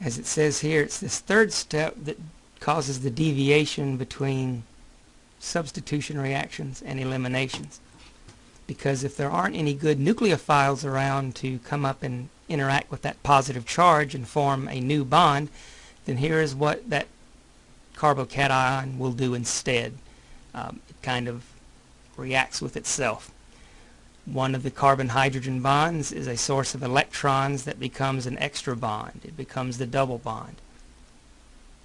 As it says here, it's this third step that causes the deviation between substitution reactions and eliminations. Because if there aren't any good nucleophiles around to come up and interact with that positive charge and form a new bond, then here is what that carbocation will do instead. Um, it kind of reacts with itself. One of the carbon-hydrogen bonds is a source of electrons that becomes an extra bond. It becomes the double bond.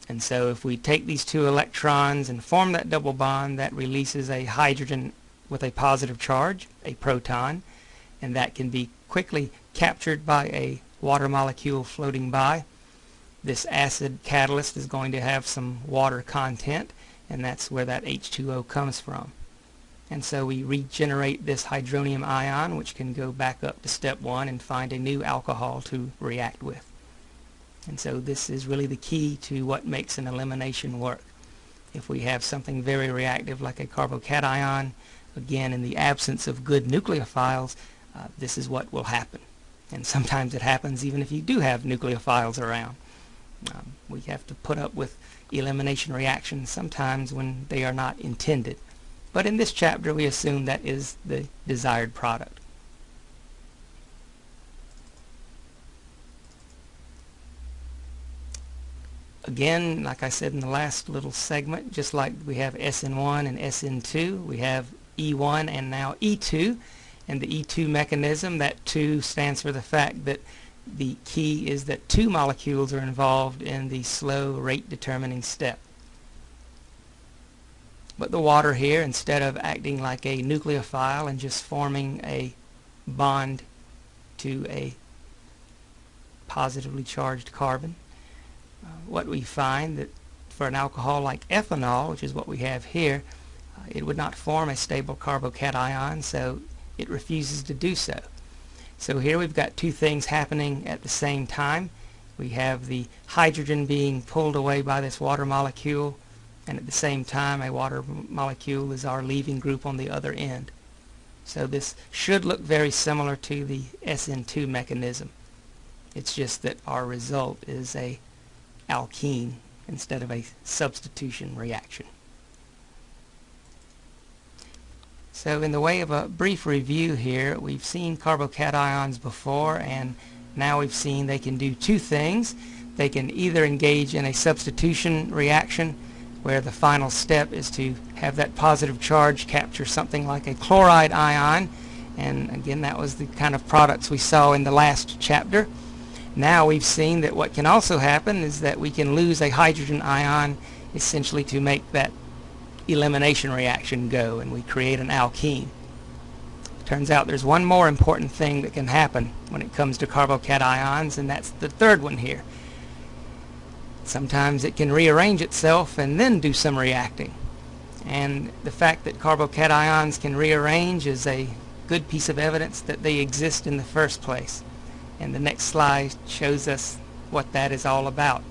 And so if we take these two electrons and form that double bond, that releases a hydrogen with a positive charge, a proton, and that can be quickly captured by a water molecule floating by. This acid catalyst is going to have some water content, and that's where that H2O comes from. And so we regenerate this hydronium ion, which can go back up to step one and find a new alcohol to react with. And so this is really the key to what makes an elimination work. If we have something very reactive like a carbocation, again in the absence of good nucleophiles, uh, this is what will happen. And sometimes it happens even if you do have nucleophiles around. Um, we have to put up with elimination reactions sometimes when they are not intended. But in this chapter we assume that is the desired product. Again, like I said in the last little segment, just like we have SN1 and SN2, we have E1 and now E2. And the E2 mechanism, that 2 stands for the fact that the key is that two molecules are involved in the slow rate determining step. But the water here, instead of acting like a nucleophile and just forming a bond to a positively charged carbon, uh, what we find that for an alcohol like ethanol, which is what we have here, uh, it would not form a stable carbocation, so it refuses to do so. So here we've got two things happening at the same time. We have the hydrogen being pulled away by this water molecule and at the same time a water molecule is our leaving group on the other end. So this should look very similar to the SN2 mechanism. It's just that our result is a alkene instead of a substitution reaction. So in the way of a brief review here, we've seen carbocations before and now we've seen they can do two things. They can either engage in a substitution reaction where the final step is to have that positive charge capture something like a chloride ion and again that was the kind of products we saw in the last chapter. Now we've seen that what can also happen is that we can lose a hydrogen ion essentially to make that elimination reaction go and we create an alkene. Turns out there's one more important thing that can happen when it comes to carbocations and that's the third one here. Sometimes it can rearrange itself and then do some reacting. And the fact that carbocations can rearrange is a good piece of evidence that they exist in the first place. And the next slide shows us what that is all about.